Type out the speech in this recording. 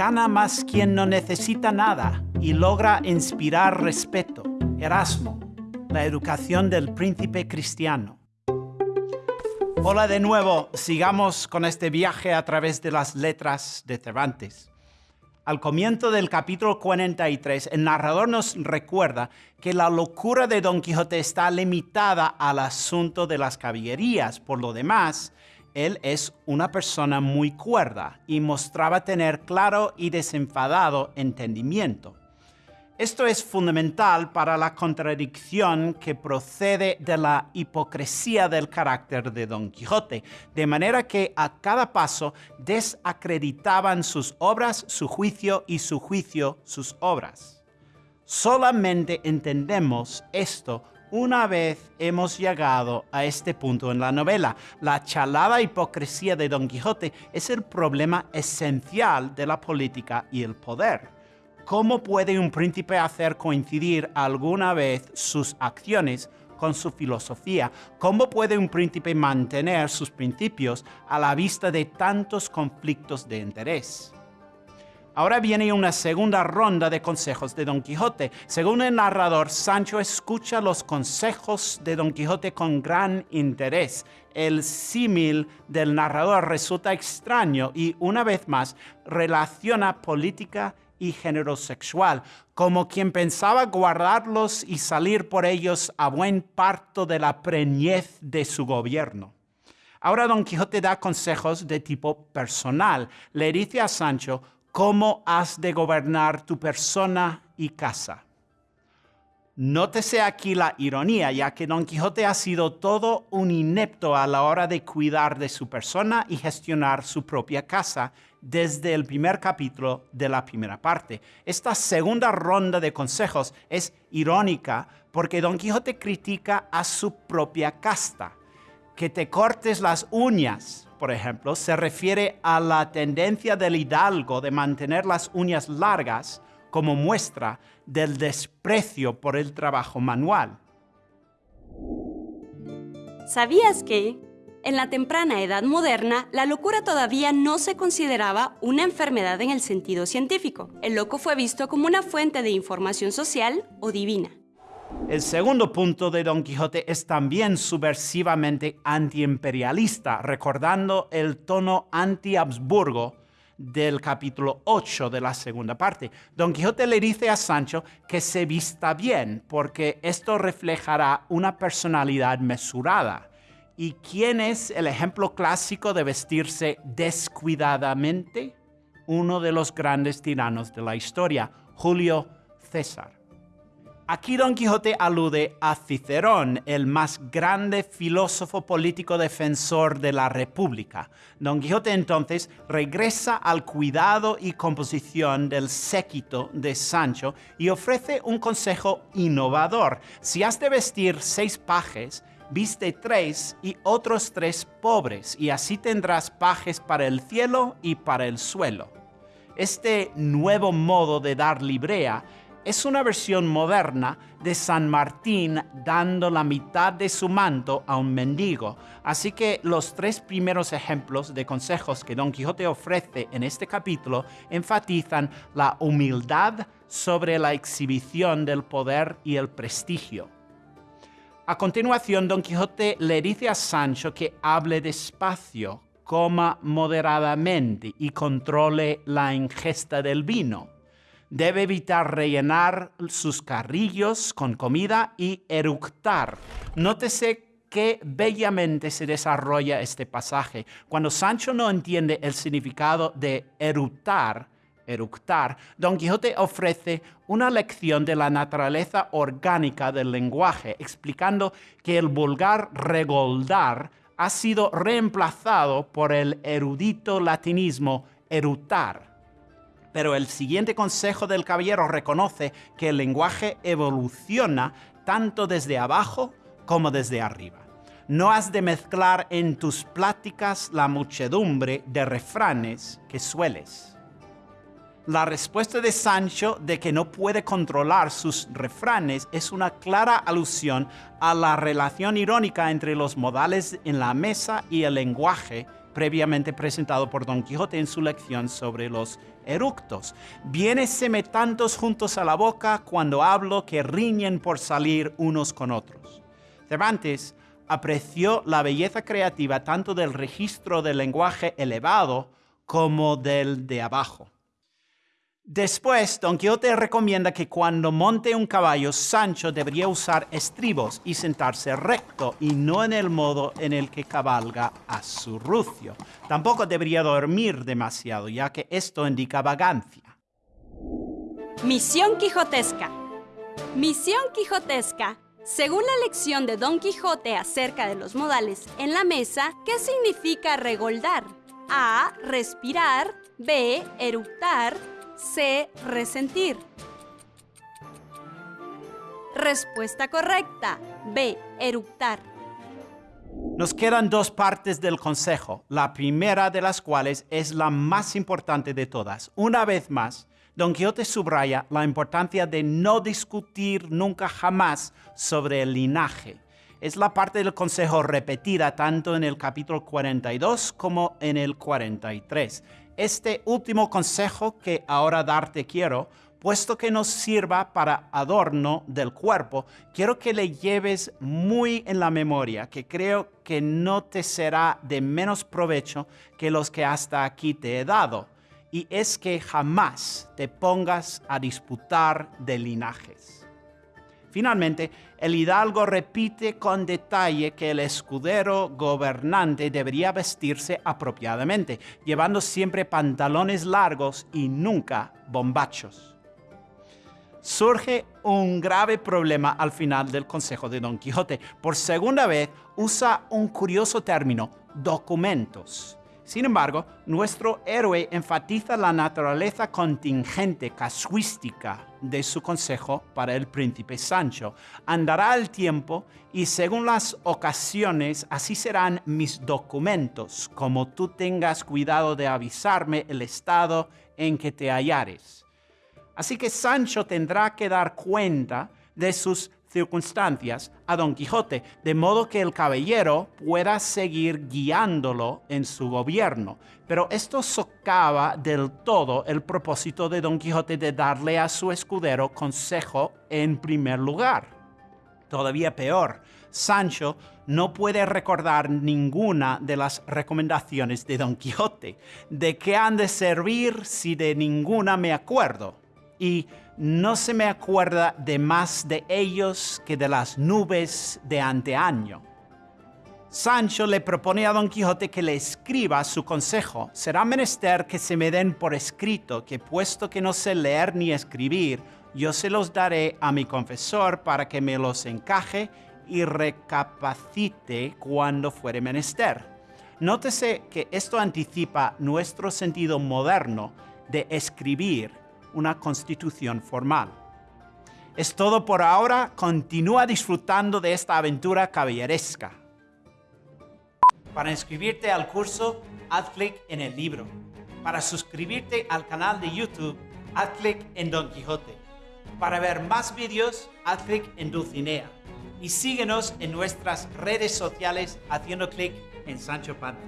gana más quien no necesita nada y logra inspirar respeto. Erasmo, la educación del príncipe cristiano. Hola de nuevo, sigamos con este viaje a través de las letras de Cervantes. Al comienzo del capítulo 43, el narrador nos recuerda que la locura de Don Quijote está limitada al asunto de las caballerías. Por lo demás, él es una persona muy cuerda y mostraba tener claro y desenfadado entendimiento. Esto es fundamental para la contradicción que procede de la hipocresía del carácter de Don Quijote, de manera que a cada paso desacreditaban sus obras, su juicio y su juicio sus obras. Solamente entendemos esto una vez hemos llegado a este punto en la novela. La chalada hipocresía de Don Quijote es el problema esencial de la política y el poder ¿Cómo puede un príncipe hacer coincidir alguna vez sus acciones con su filosofía? ¿Cómo puede un príncipe mantener sus principios a la vista de tantos conflictos de interés? Ahora viene una segunda ronda de consejos de Don Quijote. Según el narrador, Sancho escucha los consejos de Don Quijote con gran interés. El símil del narrador resulta extraño y, una vez más, relaciona política y género sexual, como quien pensaba guardarlos y salir por ellos a buen parto de la preñez de su gobierno. Ahora Don Quijote da consejos de tipo personal. Le dice a Sancho cómo has de gobernar tu persona y casa. Nótese aquí la ironía, ya que Don Quijote ha sido todo un inepto a la hora de cuidar de su persona y gestionar su propia casa desde el primer capítulo de la primera parte. Esta segunda ronda de consejos es irónica porque Don Quijote critica a su propia casta. Que te cortes las uñas, por ejemplo, se refiere a la tendencia del hidalgo de mantener las uñas largas como muestra del desprecio por el trabajo manual. ¿Sabías que, en la temprana edad moderna, la locura todavía no se consideraba una enfermedad en el sentido científico? El loco fue visto como una fuente de información social o divina. El segundo punto de Don Quijote es también subversivamente antiimperialista, recordando el tono anti-Habsburgo del capítulo 8 de la segunda parte. Don Quijote le dice a Sancho que se vista bien, porque esto reflejará una personalidad mesurada. ¿Y quién es el ejemplo clásico de vestirse descuidadamente? Uno de los grandes tiranos de la historia, Julio César. Aquí Don Quijote alude a Cicerón, el más grande filósofo político defensor de la República. Don Quijote entonces regresa al cuidado y composición del séquito de Sancho y ofrece un consejo innovador. Si has de vestir seis pajes, viste tres y otros tres pobres, y así tendrás pajes para el cielo y para el suelo. Este nuevo modo de dar librea es una versión moderna de San Martín dando la mitad de su manto a un mendigo. Así que los tres primeros ejemplos de consejos que Don Quijote ofrece en este capítulo enfatizan la humildad sobre la exhibición del poder y el prestigio. A continuación, Don Quijote le dice a Sancho que hable despacio, coma moderadamente y controle la ingesta del vino debe evitar rellenar sus carrillos con comida y eructar. Nótese qué bellamente se desarrolla este pasaje. Cuando Sancho no entiende el significado de eructar, eructar, Don Quijote ofrece una lección de la naturaleza orgánica del lenguaje, explicando que el vulgar regoldar ha sido reemplazado por el erudito latinismo erutar pero el siguiente consejo del caballero reconoce que el lenguaje evoluciona tanto desde abajo como desde arriba. No has de mezclar en tus pláticas la muchedumbre de refranes que sueles. La respuesta de Sancho de que no puede controlar sus refranes es una clara alusión a la relación irónica entre los modales en la mesa y el lenguaje previamente presentado por Don Quijote en su lección sobre los eructos. Viéneseme tantos juntos a la boca cuando hablo que riñen por salir unos con otros. Cervantes apreció la belleza creativa tanto del registro del lenguaje elevado como del de abajo. Después, Don Quijote recomienda que cuando monte un caballo, Sancho debería usar estribos y sentarse recto y no en el modo en el que cabalga a su rucio. Tampoco debería dormir demasiado, ya que esto indica vagancia. Misión quijotesca. Misión quijotesca. Según la lección de Don Quijote acerca de los modales en la mesa, ¿qué significa regoldar? A. Respirar. B. Eructar. C. Resentir. Respuesta correcta. B. Eructar. Nos quedan dos partes del consejo, la primera de las cuales es la más importante de todas. Una vez más, Don Quijote subraya la importancia de no discutir nunca jamás sobre el linaje. Es la parte del consejo repetida tanto en el capítulo 42 como en el 43 este último consejo que ahora darte quiero, puesto que nos sirva para adorno del cuerpo, quiero que le lleves muy en la memoria, que creo que no te será de menos provecho que los que hasta aquí te he dado, y es que jamás te pongas a disputar de linajes. Finalmente, el hidalgo repite con detalle que el escudero gobernante debería vestirse apropiadamente, llevando siempre pantalones largos y nunca bombachos. Surge un grave problema al final del consejo de Don Quijote. Por segunda vez usa un curioso término, documentos sin embargo, nuestro héroe enfatiza la naturaleza contingente, casuística de su consejo para el príncipe Sancho. Andará el tiempo y según las ocasiones así serán mis documentos, como tú tengas cuidado de avisarme el estado en que te hallares. Así que Sancho tendrá que dar cuenta de sus circunstancias a Don Quijote, de modo que el caballero pueda seguir guiándolo en su gobierno. Pero esto socava del todo el propósito de Don Quijote de darle a su escudero consejo en primer lugar. Todavía peor, Sancho no puede recordar ninguna de las recomendaciones de Don Quijote. ¿De qué han de servir si de ninguna me acuerdo? Y no se me acuerda de más de ellos que de las nubes de anteaño. Sancho le propone a Don Quijote que le escriba su consejo. Será menester que se me den por escrito, que puesto que no sé leer ni escribir, yo se los daré a mi confesor para que me los encaje y recapacite cuando fuere menester. Nótese que esto anticipa nuestro sentido moderno de escribir una constitución formal. Es todo por ahora. Continúa disfrutando de esta aventura caballeresca. Para inscribirte al curso, haz clic en el libro. Para suscribirte al canal de YouTube, haz clic en Don Quijote. Para ver más vídeos, haz clic en Dulcinea. Y síguenos en nuestras redes sociales haciendo clic en Sancho Panza.